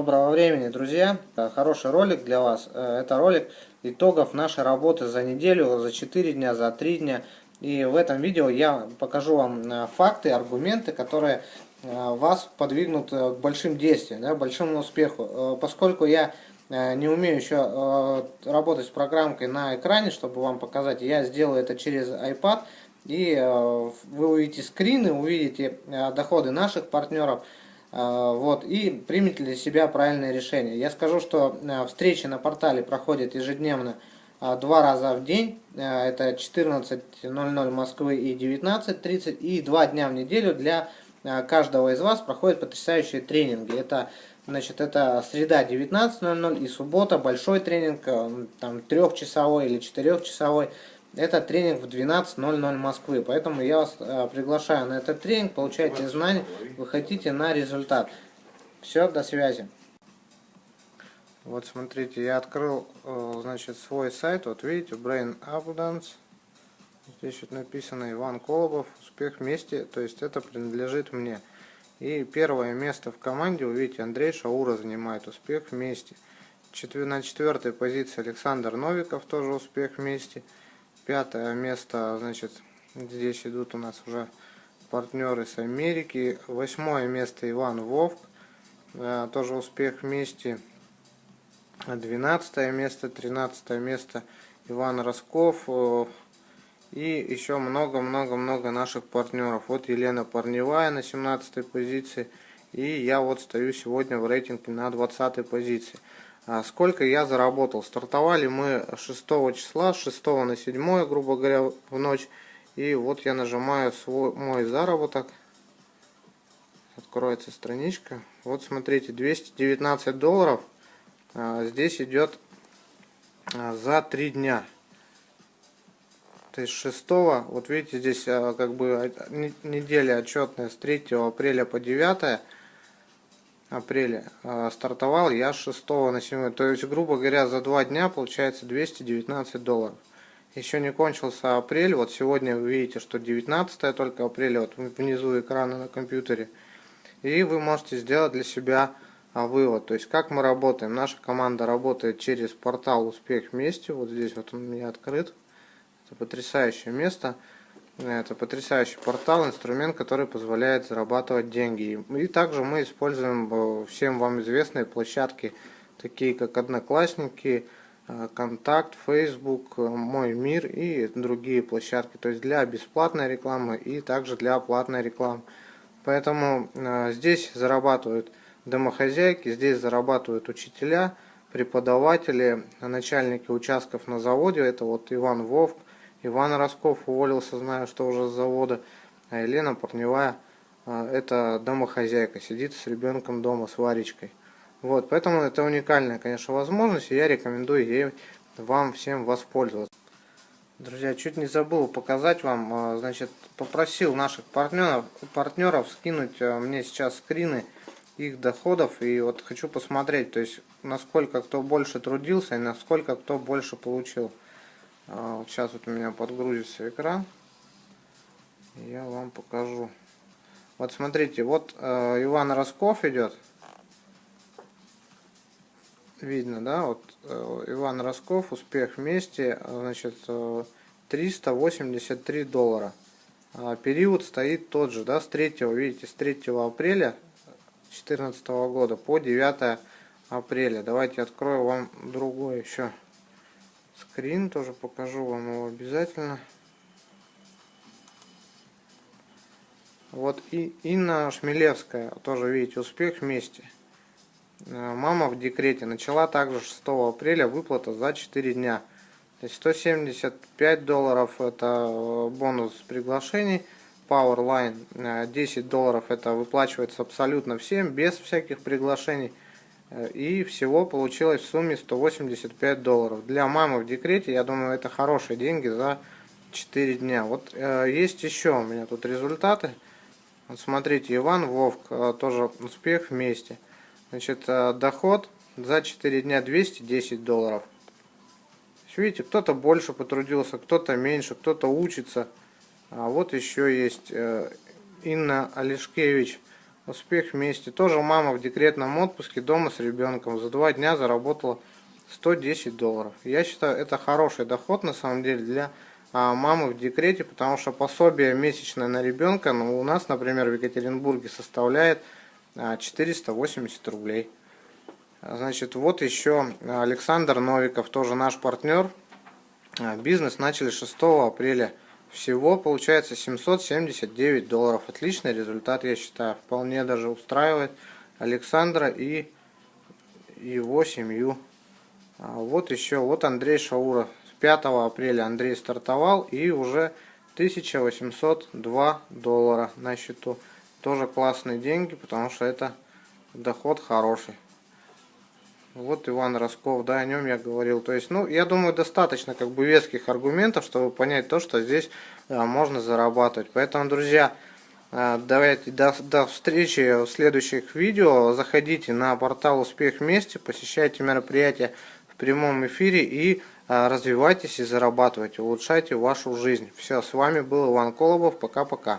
Доброго времени, друзья! Хороший ролик для вас. Э, это ролик итогов нашей работы за неделю, за 4 дня, за 3 дня. И в этом видео я покажу вам э, факты, аргументы, которые э, вас подвигнут к большим действиям, да, большому успеху. Поскольку я не умею еще работать с программкой на экране, чтобы вам показать, я сделаю это через iPad. И вы увидите скрины, увидите доходы наших партнеров, вот, и примете для себя правильное решение. Я скажу, что а, встречи на портале проходят ежедневно а, два раза в день. Это 14.00 Москвы и 19.30. И два дня в неделю для каждого из вас проходят потрясающие тренинги. Это Значит, это среда 19.00 и суббота большой тренинг, там трехчасовой или четырехчасовой. Это тренинг в 12.00 Москвы, поэтому я вас э, приглашаю на этот тренинг, получайте знания, выходите на результат. Все, до связи. Вот смотрите, я открыл, э, значит, свой сайт, вот видите, Brain Abundance. Здесь вот написано Иван Колобов, успех вместе, то есть это принадлежит мне. И первое место в команде, вы видите, Андрей Шаура занимает успех вместе. На четвертой позиции Александр Новиков, тоже успех вместе. Пятое место, значит, здесь идут у нас уже партнеры с Америки. Восьмое место Иван Вовк, э, тоже успех вместе. Двенадцатое место, тринадцатое место Иван Росков. Э, и еще много-много-много наших партнеров. Вот Елена Парневая на 17 позиции. И я вот стою сегодня в рейтинге на 20 позиции. А сколько я заработал. Стартовали мы 6 числа, с 6 на 7, грубо говоря, в ночь. И вот я нажимаю свой мой заработок. Откроется страничка. Вот смотрите, 219 долларов а, здесь идет а, за 3 дня. То есть 6, вот видите, здесь как бы неделя отчетная с 3 апреля по 9 апреля а, стартовал я 6 на 7. То есть, грубо говоря, за два дня получается 219 долларов. Еще не кончился апрель. Вот сегодня вы видите, что 19 только апреля, вот внизу экрана на компьютере. И вы можете сделать для себя а, вывод. То есть, как мы работаем. Наша команда работает через портал «Успех вместе». Вот здесь вот он у меня открыт. Это потрясающее место. Это потрясающий портал, инструмент, который позволяет зарабатывать деньги. И также мы используем э, всем вам известные площадки, такие как Одноклассники, э, Контакт, Facebook, э, Мой мир и другие площадки. То есть для бесплатной рекламы и также для платной рекламы. Поэтому здесь зарабатывают домохозяйки, здесь зарабатывают учителя, преподаватели, начальники участков на заводе. Это вот Иван Вовк, Иван Росков уволился, знаю, что уже с завода. А Елена Парневая, а, это домохозяйка, сидит с ребенком дома, с Варечкой. Вот, поэтому это уникальная, конечно, возможность, и я рекомендую ей вам всем воспользоваться. Друзья, чуть не забыл показать вам, а, значит, попросил наших партнеров, партнеров скинуть мне сейчас скрины их доходов, и вот хочу посмотреть, то есть, насколько кто больше трудился и насколько кто больше получил. А, вот сейчас вот у меня подгрузится экран. Я вам покажу. Вот смотрите, вот э, Иван Росков идет. Видно, да? Вот э, Иван Росков, успех вместе, значит, э, 383 доллара. А период стоит тот же, да, с 3, видите, с 3 апреля 2014 года по 9 апреля. Давайте открою вам другой еще скрин, тоже покажу вам его обязательно. Вот и Инна Шмелевская, тоже видите, успех вместе. Э, мама в декрете начала также 6 апреля выплата за 4 дня. То есть 175 долларов это э, бонус приглашений. Powerline 10 э, долларов это выплачивается абсолютно всем, без всяких приглашений. И всего получилось в сумме 185 долларов. Для мамы в декрете, я думаю, это хорошие деньги за 4 дня. Вот э, есть еще у меня тут результаты. Вот смотрите, Иван Вовк, э, тоже успех вместе. Значит, э, доход за 4 дня 210 долларов. Видите, кто-то больше потрудился, кто-то меньше, кто-то учится. А вот еще есть э, Инна Олешкевич Успех вместе. Тоже мама в декретном отпуске дома с ребенком. За два дня заработала 110 долларов. Я считаю, это хороший доход на самом деле для а, мамы в декрете, потому что пособие месячное на ребенка ну, у нас, например, в Екатеринбурге составляет 480 а, рублей. Значит, вот еще Александр Новиков, тоже наш партнер. А, бизнес начали 6 апреля. Всего получается 779 долларов. Отличный результат, я считаю. Вполне даже устраивает Александра и его семью. Вот еще, вот Андрей Шауров. 5 апреля Андрей стартовал и уже 1802 доллара на счету. Тоже классные деньги, потому что это доход хороший. Вот Иван Росков, да, о нем я говорил. То есть, ну, я думаю, достаточно как бы веских аргументов, чтобы понять то, что здесь а, можно зарабатывать. Поэтому, друзья, а, давайте до, до встречи в следующих видео. Заходите на портал Успех вместе, посещайте мероприятия в прямом эфире и а, развивайтесь и зарабатывайте, улучшайте вашу жизнь. Все, с вами был Иван Колобов. Пока-пока.